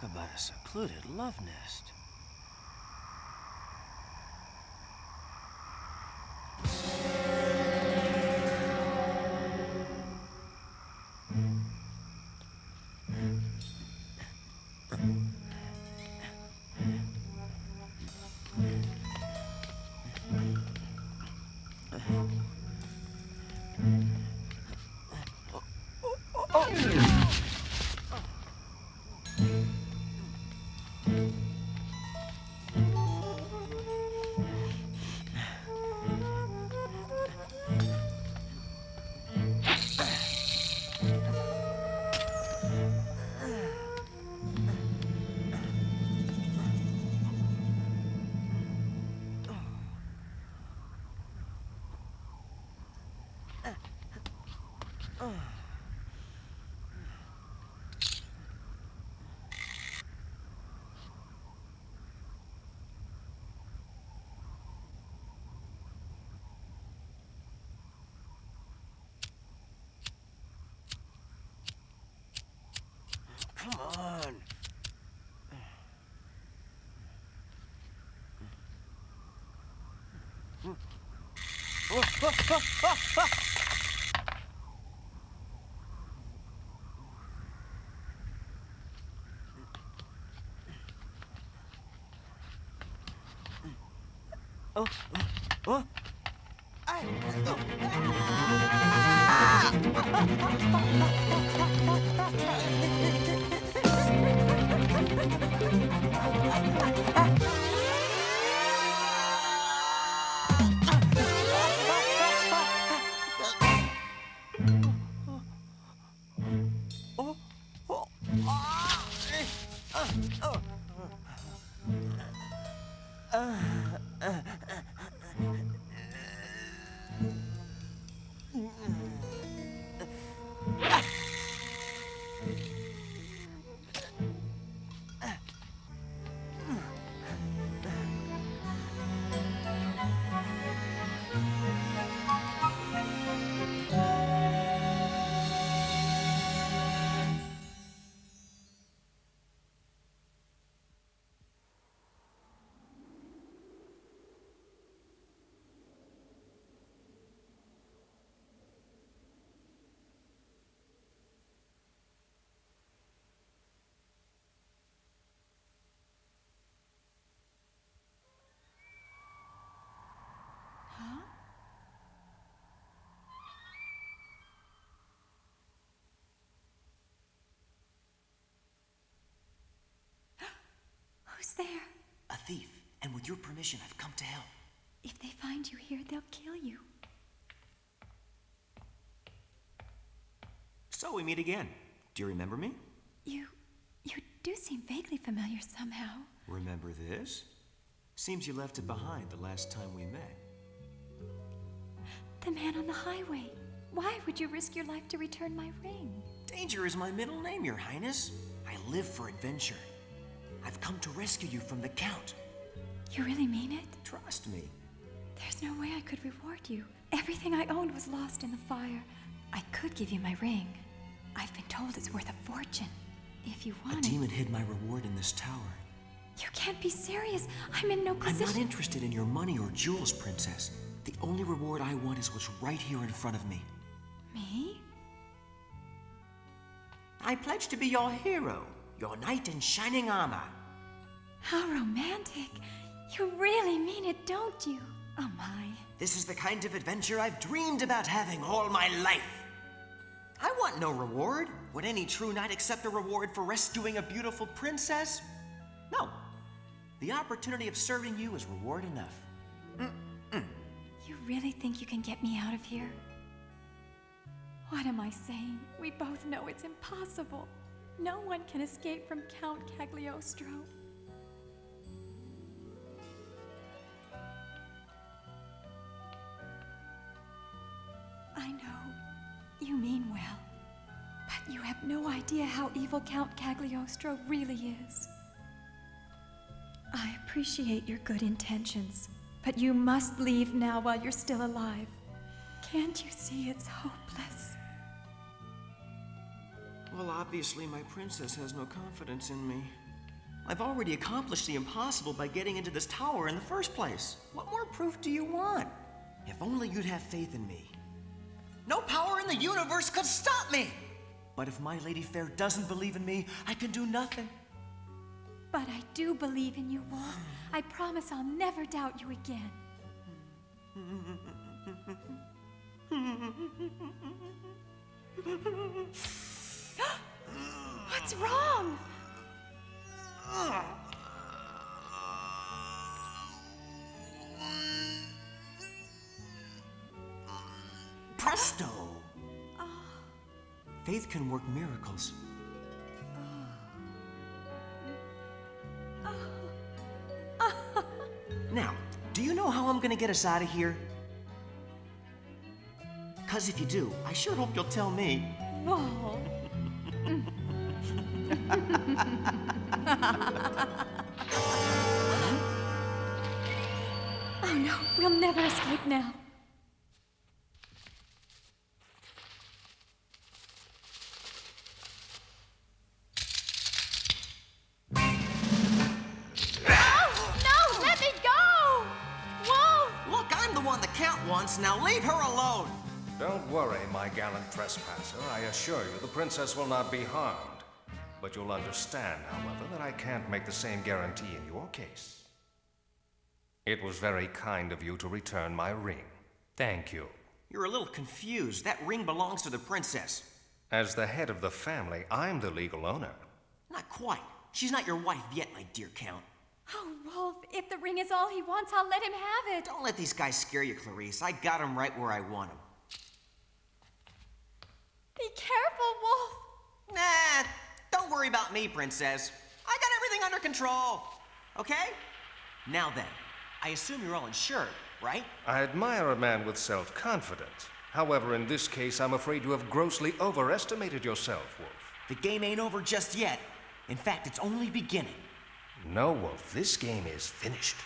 Talk about a secluded love nest. Come on. Oh, oh. 어? 어? 아! Who's there? A thief, and with your permission, I've come to help. If they find you here, they'll kill you. So we meet again. Do you remember me? You. you do seem vaguely familiar somehow. Remember this? Seems you left it behind the last time we met. The man on the highway. Why would you risk your life to return my ring? Danger is my middle name, Your Highness. I live for adventure. I've come to rescue you from the Count. You really mean it? Trust me. There's no way I could reward you. Everything I owned was lost in the fire. I could give you my ring. I've been told it's worth a fortune. If you A want it. demon hid my reward in this tower. You can't be serious. I'm in no position- I'm not interested in your money or jewels, Princess. The only reward I want is what's right here in front of me. Me? I pledge to be your hero, your knight in shining armor. How romantic. You really mean it, don't you? Oh my. This is the kind of adventure I've dreamed about having all my life. I want no reward. Would any true knight accept a reward for rescuing a beautiful princess? No. The opportunity of serving you is reward enough. You really think you can get me out of here? What am I saying? We both know it's impossible. No one can escape from Count Cagliostro. I know. You mean well. But you have no idea how evil Count Cagliostro really is. I appreciate your good intentions, but you must leave now while you're still alive. Can't you see it's hopeless? Well, obviously, my princess has no confidence in me. I've already accomplished the impossible by getting into this tower in the first place. What more proof do you want? If only you'd have faith in me. No power in the universe could stop me! But if my Lady Fair doesn't believe in me, I can do nothing. But I do believe in you, Wolf. I promise I'll never doubt you again. What's wrong? Presto! Faith can work miracles. Now, do you know how I'm gonna get us out of here? Because if you do, I sure hope you'll tell me. Wolf. oh no, we'll never escape now. Oh, no, let me go! Wolf! Look, I'm the one the Count wants, now leave her alone! Don't worry, my gallant trespasser. I assure you the princess will not be harmed. But you'll understand, however, that I can't make the same guarantee in your case. It was very kind of you to return my ring. Thank you. You're a little confused. That ring belongs to the princess. As the head of the family, I'm the legal owner. Not quite. She's not your wife yet, my dear Count. Oh, Wolf, if the ring is all he wants, I'll let him have it. Don't let these guys scare you, Clarice. I got him right where I want him. Be careful, Wolf. Nah, don't worry about me, Princess. I got everything under control. Okay? Now then, I assume you're all insured, right? I admire a man with self confidence. However, in this case, I'm afraid you have grossly overestimated yourself, Wolf. The game ain't over just yet. In fact, it's only beginning. No, Wolf, this game is finished.